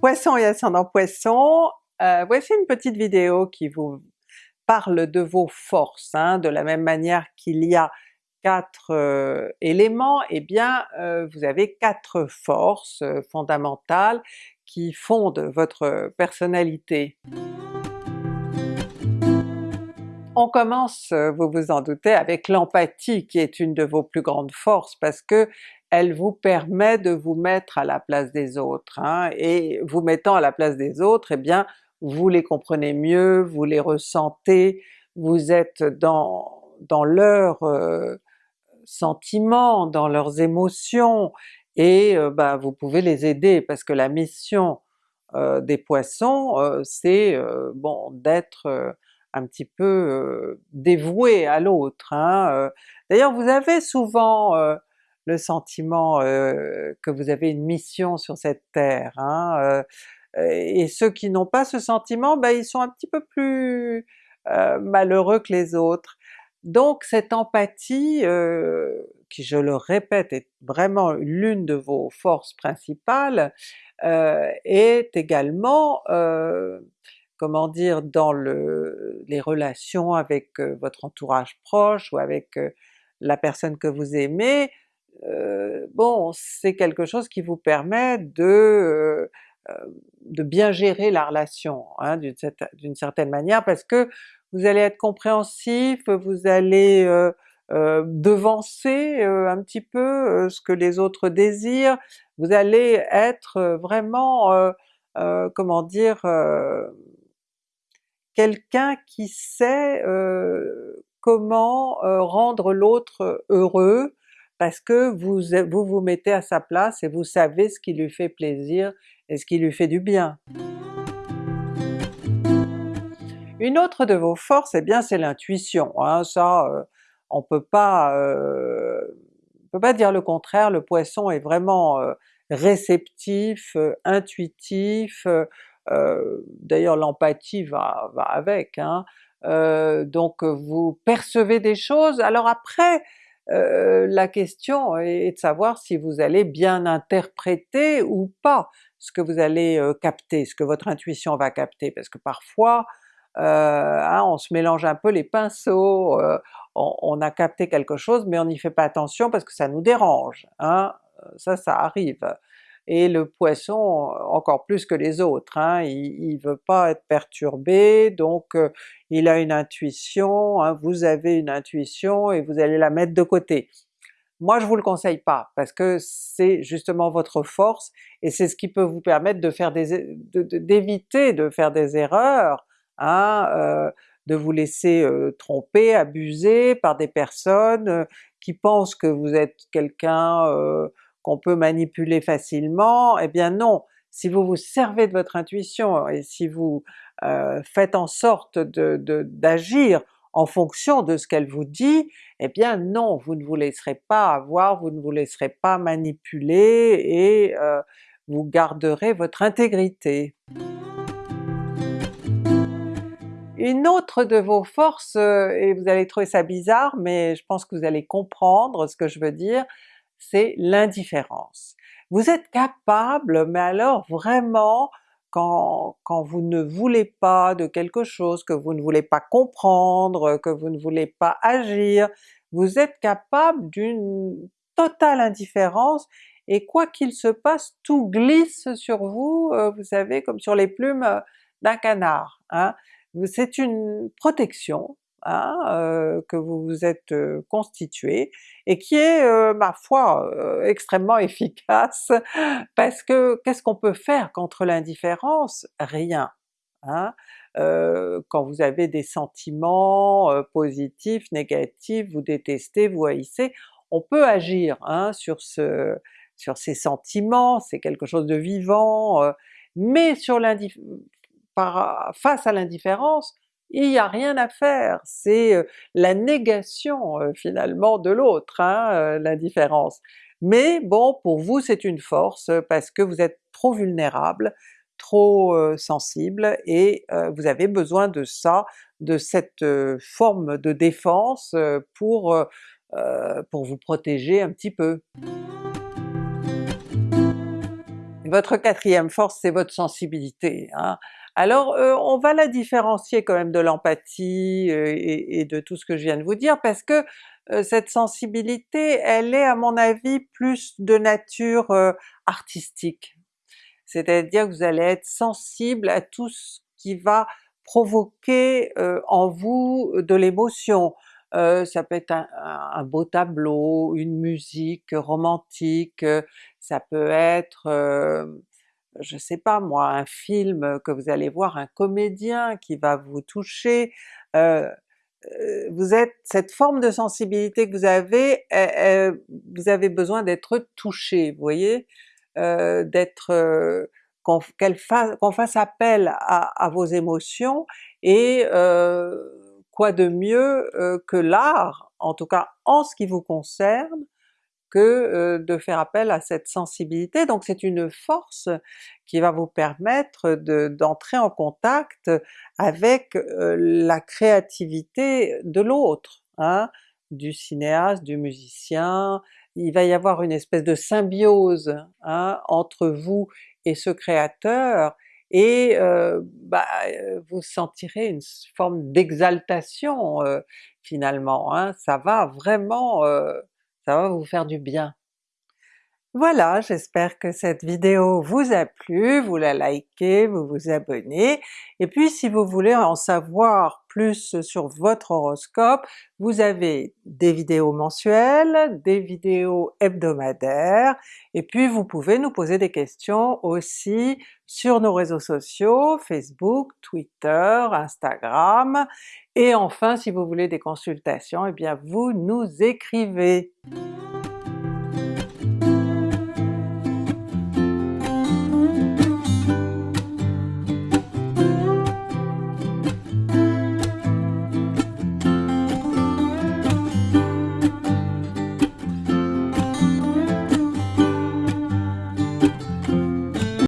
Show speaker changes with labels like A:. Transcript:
A: Poisson et ascendant Poisson, euh, voici une petite vidéo qui vous parle de vos forces, hein. de la même manière qu'il y a quatre euh, éléments, eh bien euh, vous avez quatre forces fondamentales qui fondent votre personnalité. On commence, vous vous en doutez, avec l'empathie qui est une de vos plus grandes forces parce que elle vous permet de vous mettre à la place des autres, hein, et vous mettant à la place des autres, eh bien vous les comprenez mieux, vous les ressentez, vous êtes dans, dans leurs euh, sentiments, dans leurs émotions, et euh, bah, vous pouvez les aider parce que la mission euh, des Poissons c'est bon d'être un petit peu dévoué à l'autre. Hein, D'ailleurs vous avez souvent le sentiment que vous avez une mission sur cette terre, hein, et ceux qui n'ont pas ce sentiment, ben ils sont un petit peu plus malheureux que les autres. Donc cette empathie, qui je le répète est vraiment l'une de vos forces principales, est également comment dire, dans le, les relations avec votre entourage proche ou avec la personne que vous aimez, bon c'est quelque chose qui vous permet de, de bien gérer la relation hein, d'une certaine manière parce que vous allez être compréhensif, vous allez devancer un petit peu ce que les autres désirent, vous allez être vraiment, comment dire, quelqu'un qui sait comment rendre l'autre heureux, parce que vous, vous mettez à sa place et vous savez ce qui lui fait plaisir et ce qui lui fait du bien. Une autre de vos forces, eh bien c'est l'intuition, hein, ça euh, on peut pas euh, peut pas dire le contraire, le Poisson est vraiment euh, réceptif, intuitif, d'ailleurs l'empathie va, va avec, hein, donc vous percevez des choses, alors après euh, la question est de savoir si vous allez bien interpréter ou pas ce que vous allez euh, capter, ce que votre intuition va capter, parce que parfois euh, hein, on se mélange un peu les pinceaux, on, a capté quelque chose mais on n'y fait pas attention parce que ça nous dérange, hein? ça ça arrive et le Poisson encore plus que les autres, hein, il, ne veut pas être perturbé, donc euh, il a une intuition, hein, vous avez une intuition et vous allez la mettre de côté. Moi je vous le conseille pas, parce que c'est justement votre force, et c'est ce qui peut vous permettre d'éviter de, faire des erreurs, hein, euh, de vous laisser euh, tromper, abuser par des personnes qui pensent que vous êtes quelqu'un qu'on peut manipuler facilement, eh bien non! Si vous vous servez de votre intuition et si vous euh, faites en sorte d'agir en fonction de ce qu'elle vous dit, eh bien non, vous ne vous laisserez pas avoir, vous ne vous laisserez pas manipuler et euh, vous garderez votre intégrité. Une autre de vos forces, euh, et vous allez trouver ça bizarre, mais je pense que vous allez comprendre ce que je veux dire, c'est l'indifférence. Vous êtes capable, mais alors vraiment quand, quand vous ne voulez pas de quelque chose, que vous ne voulez pas comprendre, que vous ne voulez pas agir, vous êtes capable d'une totale indifférence et quoi qu'il se passe, tout glisse sur vous, euh, vous savez, comme sur les plumes euh, d'un canard. Hein. C'est une protection, Que vous vous êtes constitué, et qui est, ma foi, extrêmement efficace, parce que qu'est-ce qu'on peut faire contre l'indifférence? Rien. Hein? quand vous avez des sentiments positifs, négatifs, vous détestez, vous haïssez, on peut agir hein, sur, ce, sur ces sentiments, c'est quelque chose de vivant, mais sur face à l'indifférence, il n'y a rien à faire, c'est la négation finalement de l'autre, hein, l'indifférence. Mais bon, pour vous c'est une force parce que vous êtes trop vulnérable, trop sensible et vous avez besoin de ça, de cette forme de défense pour, pour vous protéger un petit peu. Votre quatrième force c'est votre sensibilité. Hein. Alors euh, on va la différencier quand même de l'empathie euh, et, de tout ce que je viens de vous dire parce que euh, cette sensibilité elle est à mon avis plus de nature artistique. C'est-à-dire que vous allez être sensible à tout ce qui va provoquer en vous de l'émotion. ça peut être un, beau tableau, une musique romantique, ça peut être je sais pas moi, un film que vous allez voir, un comédien qui va vous toucher, vous êtes, cette forme de sensibilité que vous avez, vous avez besoin d'être touché, vous voyez? d'être qu'on fasse, appel à, vos émotions et quoi de mieux que l'art, en tout cas en ce qui vous concerne, que de faire appel à cette sensibilité. Donc c'est une force qui va vous permettre d'entrer en contact avec la créativité de l'autre, hein, du cinéaste, du musicien, il va y avoir une espèce de symbiose hein, entre vous et ce créateur, et bah, vous sentirez une forme d'exaltation finalement, hein. ça va vraiment ça va vous faire du bien. Voilà, j'espère que cette vidéo vous a plu, vous la likez, vous vous abonnez, et puis si vous voulez en savoir plus sur votre horoscope, vous avez des vidéos mensuelles, des vidéos hebdomadaires, et puis vous pouvez nous poser des questions aussi sur nos réseaux sociaux, Facebook, Twitter, Instagram, et enfin si vous voulez des consultations, eh bien vous nous écrivez!